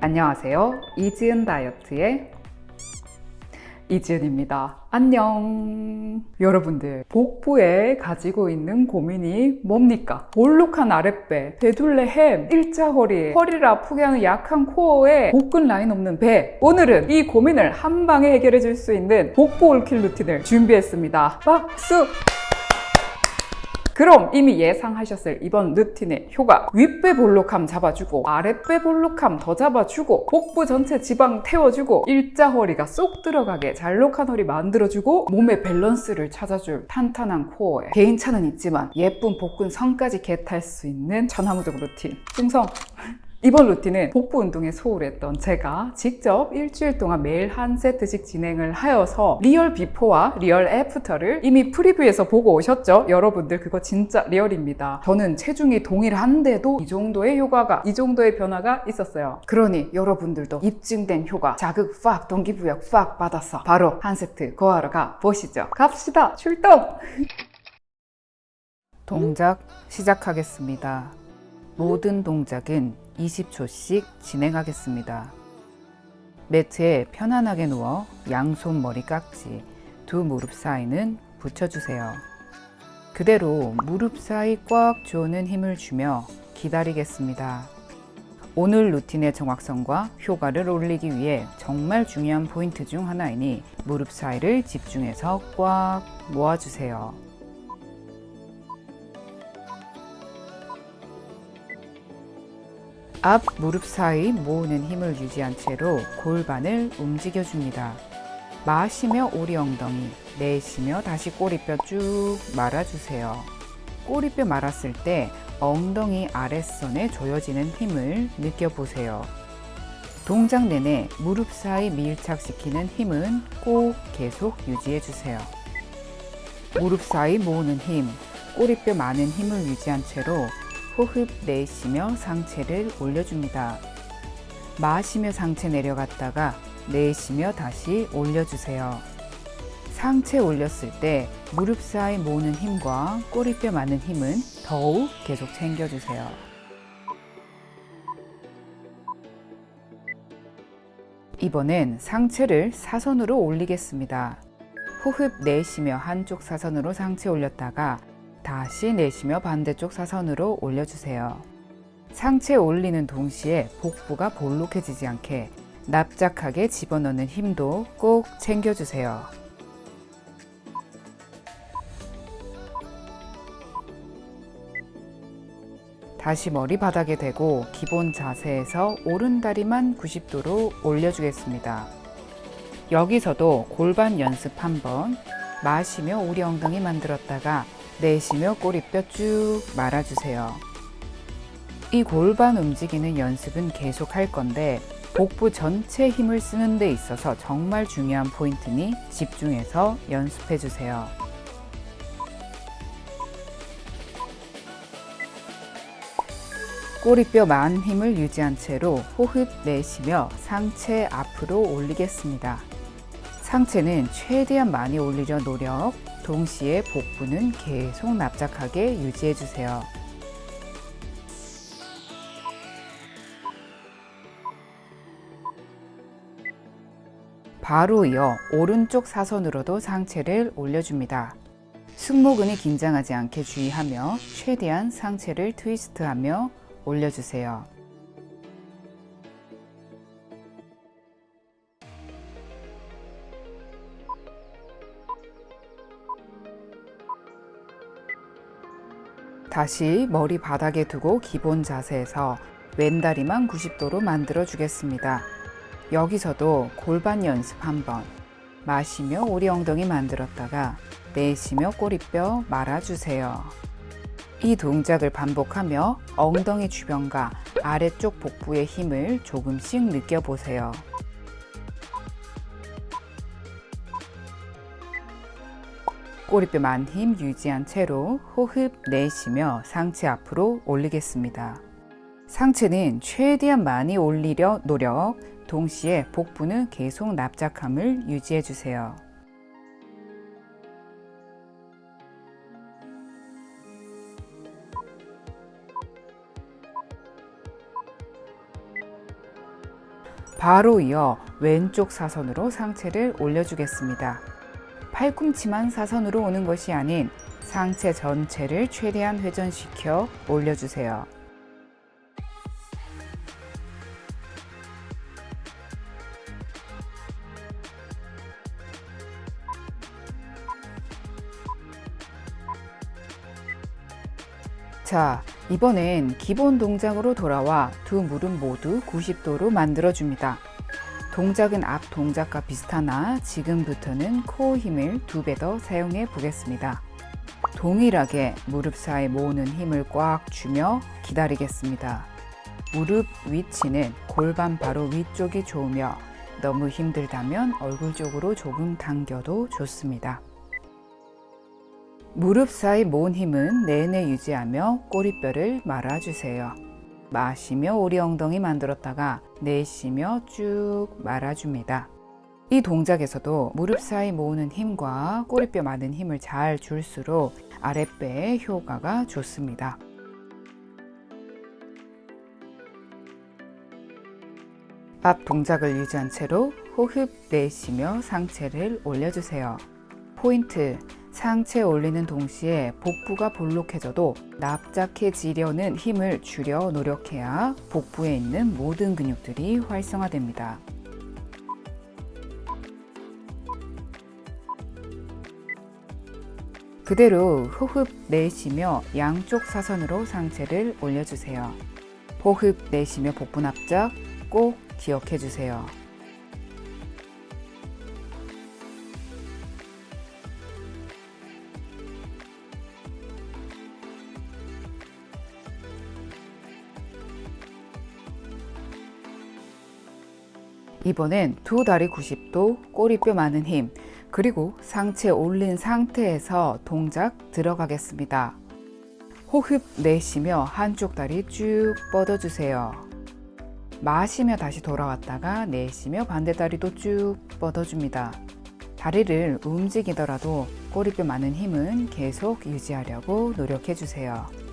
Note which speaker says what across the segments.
Speaker 1: 안녕하세요. 이지은 다이어트의 이지은입니다. 안녕. 여러분들, 복부에 가지고 있는 고민이 뭡니까? 볼록한 아랫배, 배둘레 햄, 일자 허리, 허리를 아프게 하는 약한 코어에 복근 라인 없는 배. 오늘은 이 고민을 한 방에 해결해 줄 수 있는 복부 all kill 루틴을 준비했습니다. 박수! 그럼 이미 예상하셨을 이번 루틴의 효과 윗배 볼록함 잡아주고 아랫배 볼록함 더 잡아주고 복부 전체 지방 태워주고 일자 허리가 쏙 들어가게 잘록한 허리 만들어주고 몸의 밸런스를 찾아줄 탄탄한 코어에 개인차는 있지만 예쁜 복근 선까지 get할 수 있는 천하무적 루틴 충성! 이번 루틴은 복부 운동에 소홀했던 제가 직접 일주일 동안 매일 한 세트씩 진행을 하여서 real before와 real after를 이미 preview에서 보고 오셨죠? 여러분들 그거 진짜 real입니다. 저는 체중이 동일한데도 이 정도의 효과가, 이 정도의 변화가 있었어요. 그러니 여러분들도 입증된 효과, 자극 팍, 동기부여 팍 받아서 바로 한 세트 거하러 가 보시죠. 갑시다! 출동! 동작 시작하겠습니다. 모든 동작은 20초씩 진행하겠습니다. 매트에 편안하게 누워 양손 머리 깍지, 두 무릎 사이는 붙여주세요. 그대로 무릎 사이 꽉 조는 힘을 주며 기다리겠습니다. 오늘 루틴의 정확성과 효과를 올리기 위해 정말 중요한 포인트 중 하나이니 무릎 사이를 집중해서 꽉 모아주세요. 앞 무릎 사이 모으는 힘을 유지한 채로 골반을 움직여줍니다. 마시며 오리 엉덩이, 내쉬며 다시 꼬리뼈 쭉 말아주세요. 꼬리뼈 말았을 때 엉덩이 아랫선에 조여지는 힘을 느껴보세요. 동작 내내 무릎 사이 밀착시키는 힘은 꼭 계속 유지해주세요. 무릎 사이 모으는 힘, 꼬리뼈 많은 힘을 유지한 채로 호흡 내쉬며 상체를 올려줍니다. 마시며 상체 내려갔다가 내쉬며 다시 올려주세요. 상체 올렸을 때 무릎 사이 모으는 힘과 꼬리뼈 많은 힘은 더욱 계속 챙겨주세요. 이번엔 상체를 사선으로 올리겠습니다. 호흡 내쉬며 한쪽 사선으로 상체 올렸다가 다시 내쉬며 반대쪽 사선으로 올려주세요. 상체 올리는 동시에 복부가 볼록해지지 않게 납작하게 집어넣는 힘도 꼭 챙겨주세요. 다시 머리 바닥에 대고 기본 자세에서 오른다리만 90도로 올려주겠습니다. 여기서도 골반 연습 한번 마시며 우리 엉덩이 만들었다가 내쉬며 꼬리뼈 쭉 말아주세요. 이 골반 움직이는 연습은 계속 할 건데 복부 전체 힘을 쓰는 데 있어서 정말 중요한 포인트니 집중해서 연습해 주세요. 꼬리뼈 많은 힘을 유지한 채로 호흡 내쉬며 상체 앞으로 올리겠습니다. 상체는 최대한 많이 올리려 노력 동시에 복부는 계속 납작하게 유지해 주세요. 바로 이어 오른쪽 사선으로도 상체를 올려줍니다. 승모근이 긴장하지 않게 주의하며 최대한 상체를 트위스트하며 올려주세요. 다시 머리 바닥에 두고 기본 자세에서 왼다리만 90도로 만들어 주겠습니다. 여기서도 골반 연습 한번 마시며 오리 엉덩이 만들었다가 내쉬며 꼬리뼈 말아주세요. 이 동작을 반복하며 엉덩이 주변과 아래쪽 복부의 힘을 조금씩 느껴보세요. 꼬리뼈만 힘 유지한 채로 호흡 내쉬며 상체 앞으로 올리겠습니다. 상체는 최대한 많이 올리려 노력, 동시에 복부는 계속 납작함을 유지해 주세요. 바로 이어 왼쪽 사선으로 상체를 올려주겠습니다. 팔꿈치만 사선으로 오는 것이 아닌 상체 전체를 최대한 회전시켜 올려주세요. 자, 이번엔 기본 동작으로 돌아와 두 무릎 모두 90도로 만들어줍니다. 동작은 앞 동작과 비슷하나 지금부터는 코어 힘을 두 배 더 사용해 보겠습니다. 동일하게 무릎 사이 모으는 힘을 꽉 주며 기다리겠습니다. 무릎 위치는 골반 바로 위쪽이 좋으며 너무 힘들다면 얼굴 쪽으로 조금 당겨도 좋습니다. 무릎 사이 모은 힘은 내내 유지하며 꼬리뼈를 말아주세요. 마시며 오리 엉덩이 만들었다가 내쉬며 쭉 말아줍니다. 이 동작에서도 무릎 사이 모으는 힘과 꼬리뼈 많은 힘을 잘 줄수록 아랫배의 효과가 좋습니다. 앞 동작을 유지한 채로 호흡 내쉬며 상체를 올려주세요. 포인트 상체 올리는 동시에 복부가 볼록해져도 납작해지려는 힘을 줄여 노력해야 복부에 있는 모든 근육들이 활성화됩니다. 그대로 호흡 내쉬며 양쪽 사선으로 상체를 올려주세요. 호흡 내쉬며 복부 납작 꼭 기억해 주세요. 이번엔 두 다리 90도, 꼬리뼈 많은 힘, 그리고 상체 올린 상태에서 동작 들어가겠습니다. 호흡 내쉬며 한쪽 다리 쭉 뻗어주세요. 마시며 다시 돌아왔다가 내쉬며 반대 다리도 쭉 뻗어줍니다. 다리를 움직이더라도 꼬리뼈 많은 힘은 계속 유지하려고 노력해주세요.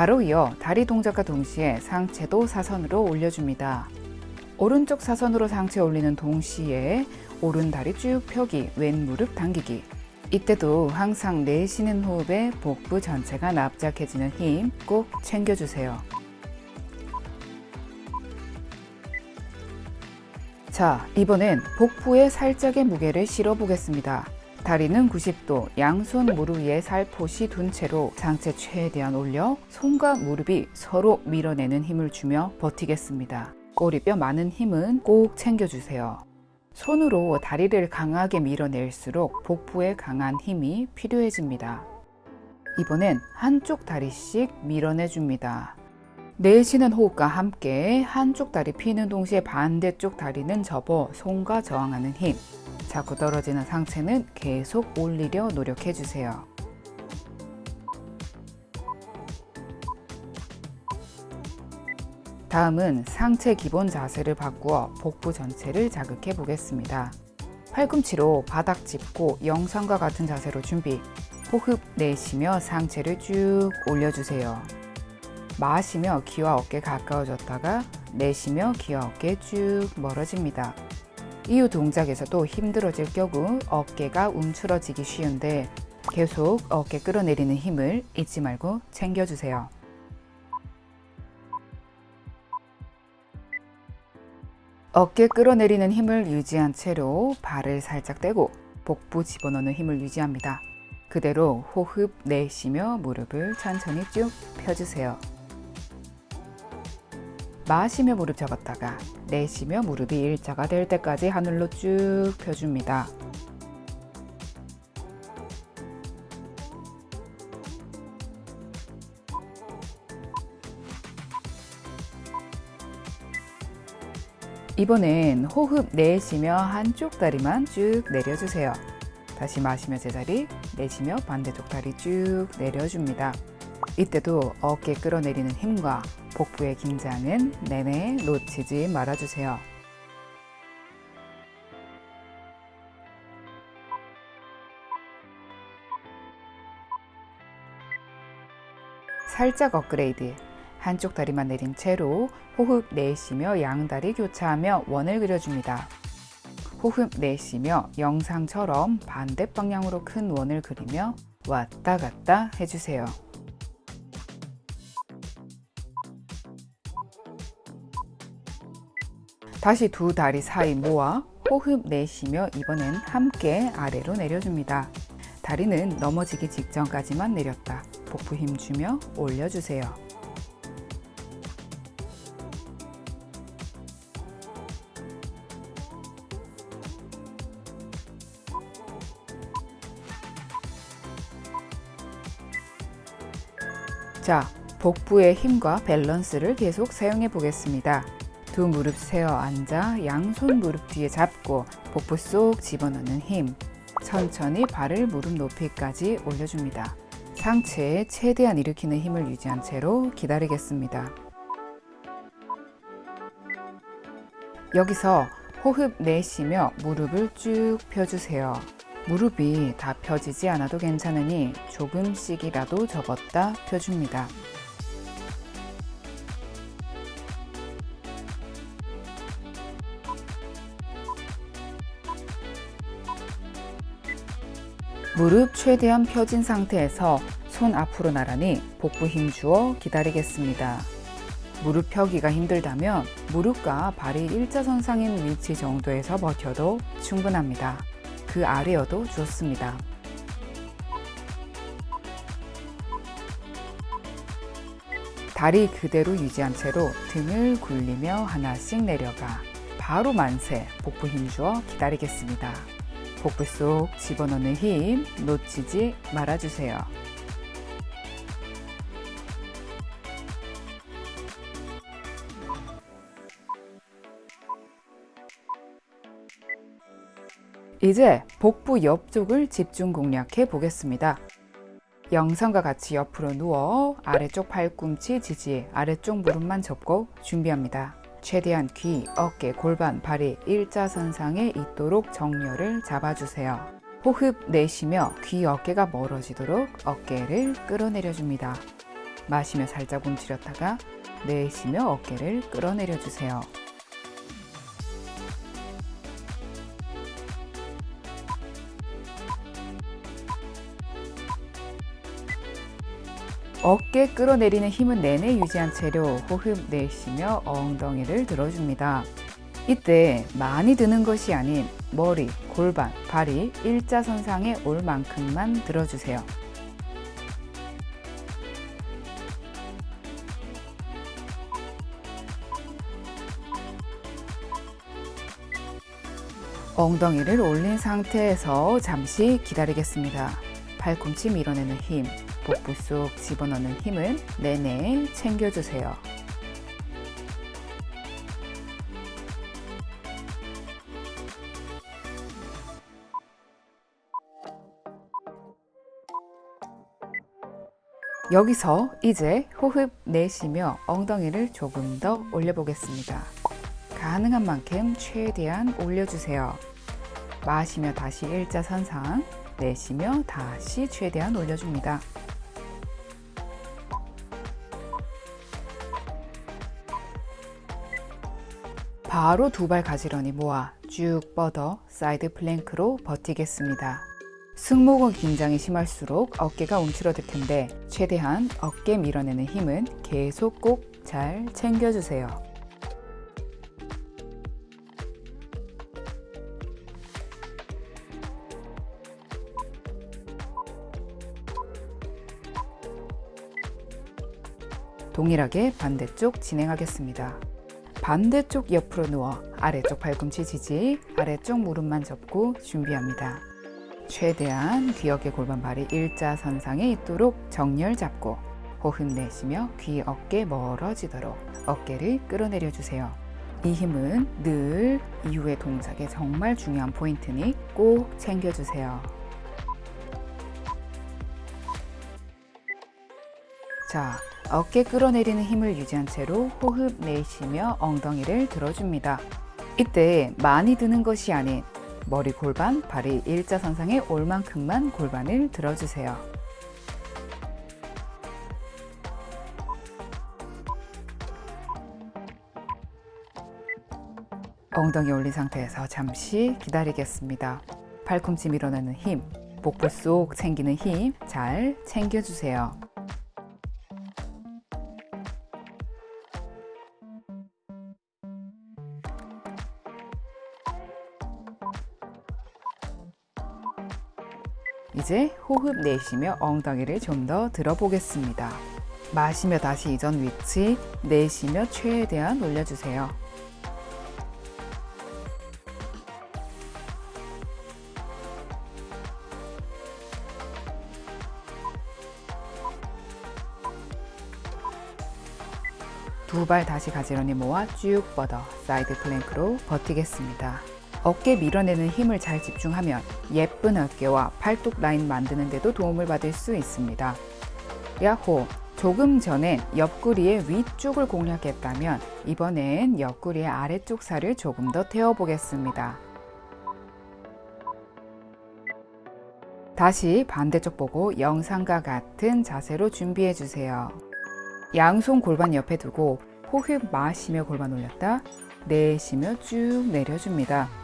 Speaker 1: 바로 이어 다리 동작과 동시에 상체도 사선으로 올려줍니다. 오른쪽 사선으로 상체 올리는 동시에 오른 다리 쭉 펴기, 왼 무릎 당기기. 이때도 항상 내쉬는 호흡에 복부 전체가 납작해지는 힘 꼭 챙겨주세요. 자, 이번엔 복부에 살짝의 무게를 실어 보겠습니다. 다리는 90도, 양손 무릎 위에 살포시 둔 채로 상체 최대한 올려 손과 무릎이 서로 밀어내는 힘을 주며 버티겠습니다. 꼬리뼈 많은 힘은 꼭 챙겨주세요. 손으로 다리를 강하게 밀어낼수록 복부에 강한 힘이 필요해집니다. 이번엔 한쪽 다리씩 밀어내줍니다. 내쉬는 호흡과 함께 한쪽 다리 피는 동시에 반대쪽 다리는 접어 손과 저항하는 힘. 자꾸 떨어지는 상체는 계속 올리려 노력해 주세요. 다음은 상체 기본 자세를 바꾸어 복부 전체를 자극해 보겠습니다. 팔꿈치로 바닥 짚고 영상과 같은 자세로 준비. 호흡 내쉬며 상체를 쭉 올려주세요. 마시며 귀와 어깨 가까워졌다가 내쉬며 귀와 어깨 쭉 멀어집니다. 이후 동작에서도 힘들어질 경우 어깨가 움츠러지기 쉬운데 계속 어깨 끌어내리는 힘을 잊지 말고 챙겨주세요. 어깨 끌어내리는 힘을 유지한 채로 발을 살짝 떼고 복부 집어넣는 힘을 유지합니다. 그대로 호흡 내쉬며 무릎을 천천히 쭉 펴주세요. 마시며 무릎 접었다가 내쉬며 무릎이 일자가 될 때까지 하늘로 쭉 펴줍니다. 이번엔 호흡 내쉬며 한쪽 다리만 쭉 내려주세요. 다시 마시며 제자리, 내쉬며 반대쪽 다리 쭉 내려줍니다. 이때도 어깨 끌어내리는 힘과 복부의 긴장은 내내 놓치지 말아주세요. 살짝 업그레이드 한쪽 다리만 내린 채로 호흡 내쉬며 양다리 교차하며 원을 그려줍니다. 호흡 내쉬며 영상처럼 반대 방향으로 큰 원을 그리며 왔다 갔다 해주세요. 다시 두 다리 사이 모아 호흡 내쉬며 이번엔 함께 아래로 내려줍니다. 다리는 넘어지기 직전까지만 내렸다. 복부 힘 주며 올려주세요. 자, 복부의 힘과 밸런스를 계속 사용해 보겠습니다. 두 무릎 세어 앉아 양손 무릎 뒤에 잡고 복부 쏙 집어넣는 힘. 천천히 발을 무릎 높이까지 올려줍니다. 상체에 최대한 일으키는 힘을 유지한 채로 기다리겠습니다. 여기서 호흡 내쉬며 무릎을 쭉 펴주세요. 무릎이 다 펴지지 않아도 괜찮으니 조금씩이라도 접었다 펴줍니다. 무릎 최대한 펴진 상태에서 손 앞으로 나란히 복부 힘 주어 기다리겠습니다. 무릎 펴기가 힘들다면 무릎과 발이 일자선상인 위치 정도에서 버텨도 충분합니다. 그 아래여도 좋습니다. 다리 그대로 유지한 채로 등을 굴리며 하나씩 내려가 바로 만세 복부 힘 주어 기다리겠습니다. 복부 속 집어넣는 힘 놓치지 말아주세요. 이제 복부 옆쪽을 집중 공략해 보겠습니다. 영상과 같이 옆으로 누워 아래쪽 팔꿈치 지지 아래쪽 무릎만 접고 준비합니다. 최대한 귀, 어깨, 골반, 발이 일자선상에 있도록 정렬을 잡아주세요. 호흡 내쉬며 귀, 어깨가 멀어지도록 어깨를 끌어내려줍니다. 마시며 살짝 움츠렸다가 내쉬며 어깨를 끌어내려주세요. 어깨 끌어내리는 힘은 내내 유지한 채로 호흡 내쉬며 엉덩이를 들어줍니다. 이때 많이 드는 것이 아닌 머리, 골반, 발이 일자선상에 올 만큼만 들어주세요. 엉덩이를 올린 상태에서 잠시 기다리겠습니다. 팔꿈치 밀어내는 힘, 복부 속 집어넣는 힘은 내내 챙겨주세요. 여기서 이제 호흡 내쉬며 엉덩이를 조금 더 올려보겠습니다. 가능한 만큼 최대한 올려주세요. 마시며 다시 일자선상, 내쉬며 다시 최대한 올려줍니다. 바로 두 발 가지런히 모아 쭉 뻗어 side plank로 버티겠습니다. 승모근 긴장이 심할수록 어깨가 움츠러들 텐데 최대한 어깨 밀어내는 힘은 계속 꼭 잘 챙겨주세요. 동일하게 반대쪽 진행하겠습니다. 반대쪽 옆으로 누워 아래쪽 팔꿈치 지지, 아래쪽 무릎만 접고 준비합니다. 최대한 귀 어깨 골반 발이 일자선상에 있도록 정렬 잡고 호흡 내쉬며 귀 어깨 멀어지도록 어깨를 끌어내려 주세요. 이 힘은 늘 이후의 동작에 정말 중요한 포인트니 꼭 챙겨주세요. 자, 어깨 끌어내리는 힘을 유지한 채로 호흡 내쉬며 엉덩이를 들어줍니다. 이때 많이 드는 것이 아닌 머리 골반, 발이 일자선상에 올 만큼만 골반을 들어주세요. 엉덩이 올린 상태에서 잠시 기다리겠습니다. 팔꿈치 밀어내는 힘, 복부 속 챙기는 힘 잘 챙겨주세요. 이제 호흡 내쉬며 엉덩이를 좀 더 들어보겠습니다. 마시며 다시 이전 위치, 내쉬며 최대한 올려주세요. 두 발 다시 가지런히 모아 쭉 뻗어 side plank로 버티겠습니다. 어깨 밀어내는 힘을 잘 집중하면 예쁜 어깨와 팔뚝 라인 만드는 데도 도움을 받을 수 있습니다. 야호! 조금 전엔 옆구리의 위쪽을 공략했다면 이번엔 옆구리의 아래쪽 살을 조금 더 태워보겠습니다. 다시 반대쪽 보고 영상과 같은 자세로 준비해 주세요. 양손 골반 옆에 두고 호흡 마시며 골반 올렸다 내쉬며 쭉 내려줍니다.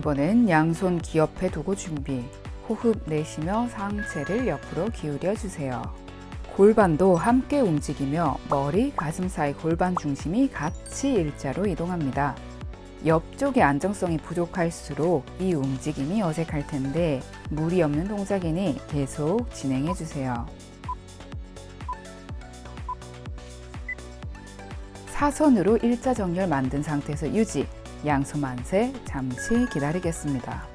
Speaker 1: 이번엔 양손 귀 옆에 두고 준비. 호흡 내쉬며 상체를 옆으로 기울여 주세요. 골반도 함께 움직이며 머리, 가슴 사이 골반 중심이 같이 일자로 이동합니다. 옆쪽의 안정성이 부족할수록 이 움직임이 어색할 텐데 무리 없는 동작이니 계속 진행해 주세요. 사선으로 일자 정렬 만든 상태에서 유지, 양손 만세 잠시 기다리겠습니다.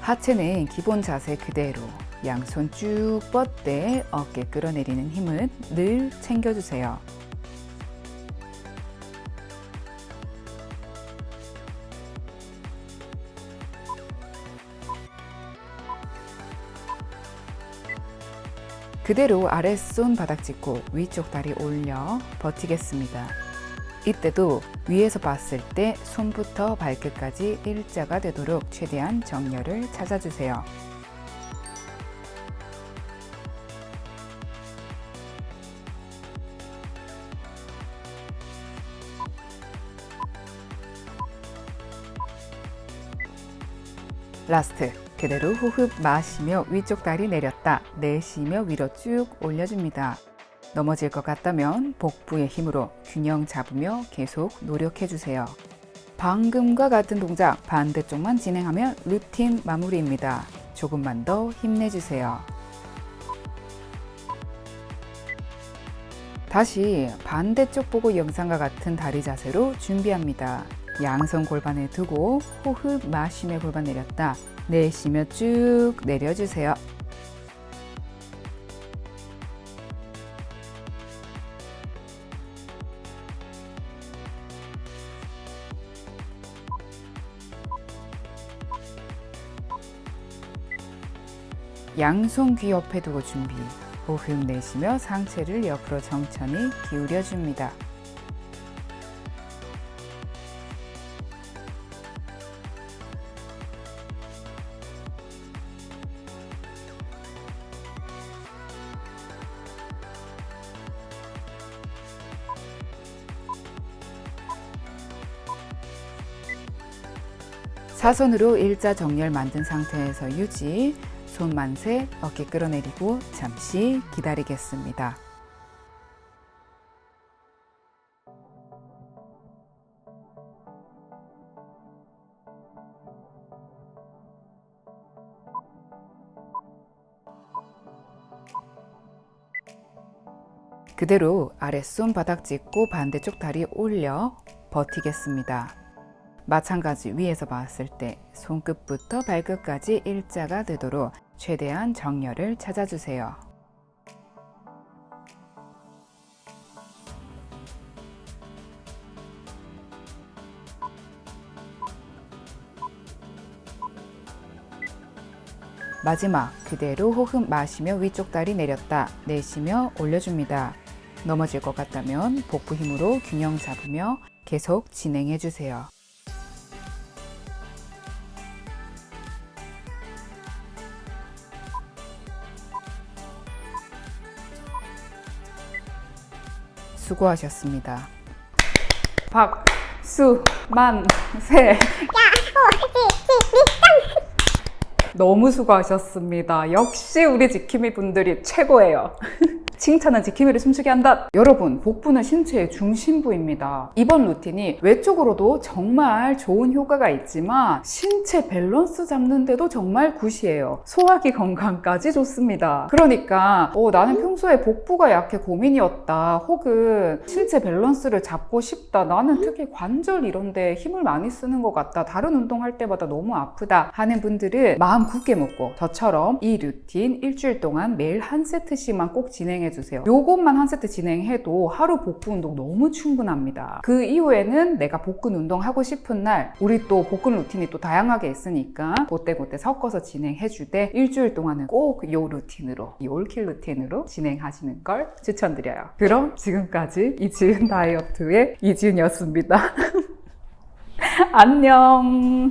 Speaker 1: 하체는 기본 자세 그대로 양손 쭉 뻗되 어깨 끌어내리는 힘은 늘 챙겨주세요. 그대로 아랫손 바닥 짚고 위쪽 다리 올려 버티겠습니다. 이때도 위에서 봤을 때 손부터 발끝까지 일자가 되도록 최대한 정렬을 찾아주세요. last 그대로 호흡 마시며 위쪽 다리 내렸다 내쉬며 위로 쭉 올려줍니다. 넘어질 것 같다면 복부의 힘으로 균형 잡으며 계속 노력해 주세요. 방금과 같은 동작 반대쪽만 진행하면 루틴 마무리입니다. 조금만 더 힘내주세요. 다시 반대쪽 보고 영상과 같은 다리 자세로 준비합니다. 양손 골반에 두고 호흡 마시며 골반 내렸다 내쉬며 쭉 내려주세요. 양손 귀 옆에 두고 준비 호흡 내쉬며 상체를 옆으로 천천히 기울여 줍니다. 사선으로 일자 정렬 만든 상태에서 유지 손 만세, 어깨 끌어내리고 잠시 기다리겠습니다. 그대로 아랫손 바닥 짚고 반대쪽 다리 올려 버티겠습니다. 마찬가지 위에서 봤을 때 손끝부터 발끝까지 일자가 되도록 최대한 정렬을 찾아주세요. 마지막 그대로 호흡 마시며 위쪽 다리 내렸다 내쉬며 올려줍니다. 넘어질 것 같다면 복부 힘으로 균형 잡으며 계속 진행해 주세요. 수고하셨습니다. 박수 만세. 너무 수고하셨습니다. 역시 우리 지킴이 분들이 최고예요. 칭찬은 지킴이를 춤추게 한다. 여러분, 복부는 신체의 중심부입니다. 이번 루틴이 외적으로도 정말 좋은 효과가 있지만 신체 밸런스 잡는데도 정말 굿이에요. 소화기 건강까지 좋습니다. 그러니까 어, 나는 평소에 복부가 약해 고민이었다. 혹은 신체 밸런스를 잡고 싶다. 나는 특히 관절 이런데 힘을 많이 쓰는 것 같다. 다른 운동할 때마다 너무 아프다 하는 분들은 마음 굳게 먹고 저처럼 이 루틴 일주일 동안 매일 한 세트씩만 꼭 진행해 주세요. 요것만 한 세트 진행해도 하루 복부 운동 너무 충분합니다. 그 이후에는 내가 복근 운동 하고 싶은 날 우리 또 복근 루틴이 또 다양하게 있으니까 그때그때 섞어서 진행해 주되 일주일 동안은 꼭 요 루틴으로 이 all kill 루틴으로 진행하시는 걸 추천드려요. 그럼 지금까지 이지은 다이어트의 이지은이었습니다. 안녕.